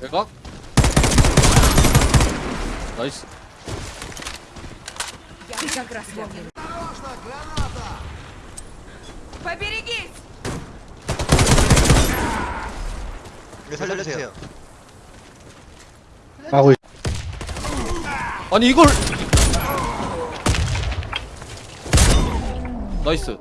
외곽 나이스 Как раз вовремя. Поберегись! 이거 살려주세요. 하고 있... 아니 이걸 나이스